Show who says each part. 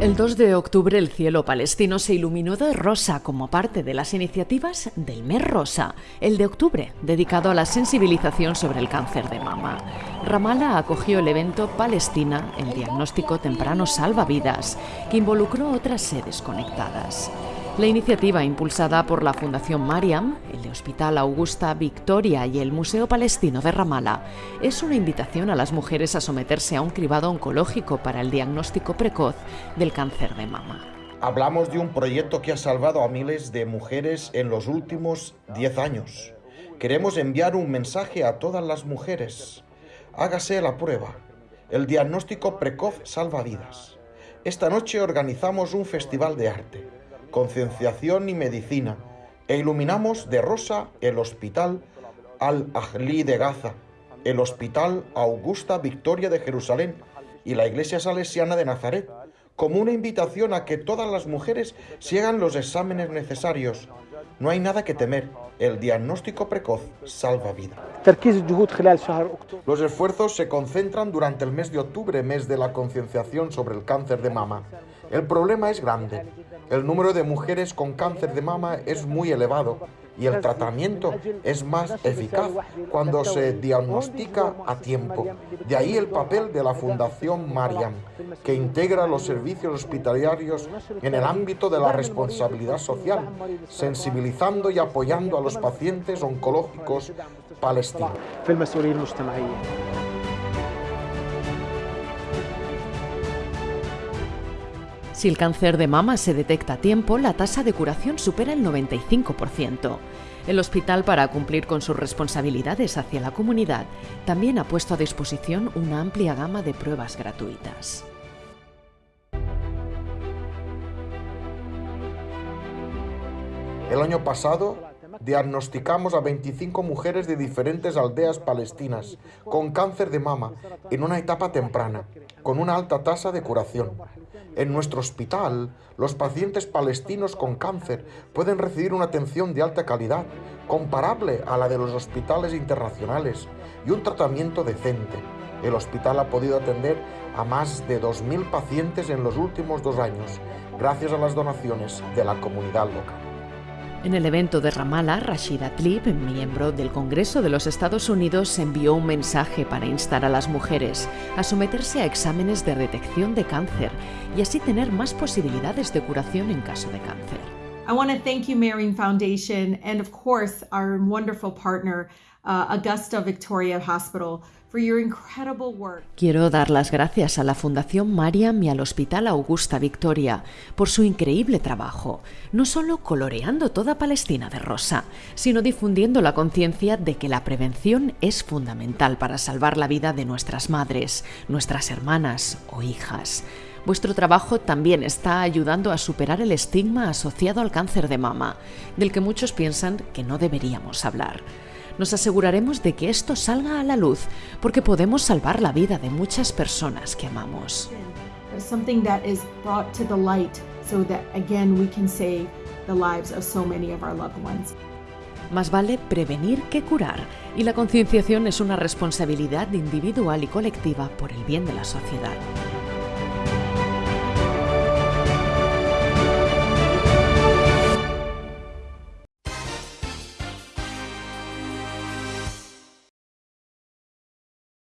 Speaker 1: El 2 de octubre el cielo palestino se iluminó de rosa como parte de las iniciativas del Mes Rosa, el de octubre, dedicado a la sensibilización sobre el cáncer de mama. Ramallah acogió el evento Palestina, el diagnóstico temprano salva vidas, que involucró otras sedes conectadas. La iniciativa impulsada por la Fundación Mariam, el Hospital Augusta Victoria y el Museo Palestino de Ramallah es una invitación a las mujeres a someterse a un cribado oncológico para el diagnóstico precoz del cáncer de mama.
Speaker 2: Hablamos de un proyecto que ha salvado a miles de mujeres en los últimos 10 años. Queremos enviar un mensaje a todas las mujeres. Hágase la prueba. El diagnóstico precoz salva vidas. Esta noche organizamos un festival de arte concienciación y medicina, e iluminamos de rosa el Hospital Al-Ahli de Gaza, el Hospital Augusta Victoria de Jerusalén y la Iglesia Salesiana de Nazaret, como una invitación a que todas las mujeres sigan los exámenes necesarios. No hay nada que temer, el diagnóstico precoz salva vida. Los esfuerzos se concentran durante el mes de octubre, mes de la concienciación sobre el cáncer de mama. El problema es grande. El número de mujeres con cáncer de mama es muy elevado y el tratamiento es más eficaz cuando se diagnostica a tiempo. De ahí el papel de la Fundación Mariam, que integra los servicios hospitalarios en el ámbito de la responsabilidad social, sensibilizando y apoyando a los pacientes oncológicos palestinos.
Speaker 1: Si el cáncer de mama se detecta a tiempo, la tasa de curación supera el 95%. El hospital, para cumplir con sus responsabilidades hacia la comunidad, también ha puesto a disposición una amplia gama de pruebas gratuitas.
Speaker 2: El año pasado diagnosticamos a 25 mujeres de diferentes aldeas palestinas con cáncer de mama en una etapa temprana, con una alta tasa de curación. En nuestro hospital, los pacientes palestinos con cáncer pueden recibir una atención de alta calidad, comparable a la de los hospitales internacionales, y un tratamiento decente. El hospital ha podido atender a más de 2.000 pacientes en los últimos dos años, gracias a las donaciones de la comunidad local.
Speaker 1: En el evento de Ramallah, Rashida Tlaib, miembro del Congreso de los Estados Unidos, envió un mensaje para instar a las mujeres a someterse a exámenes de detección de cáncer y así tener más posibilidades de curación en caso de cáncer.
Speaker 3: I want to thank you, Marion Foundation, and of course, our wonderful partner, Augusta Victoria Hospital,
Speaker 1: Quiero dar las gracias a la Fundación Mariam y al Hospital Augusta Victoria por su increíble trabajo, no solo coloreando toda Palestina de rosa, sino difundiendo la conciencia de que la prevención es fundamental para salvar la vida de nuestras madres, nuestras hermanas o hijas. Vuestro trabajo también está ayudando a superar el estigma asociado al cáncer de mama, del que muchos piensan que no deberíamos hablar nos aseguraremos de que esto salga a la luz porque podemos salvar la vida de muchas personas que amamos. Más vale prevenir que curar y la concienciación es una responsabilidad individual y colectiva por el bien de la sociedad.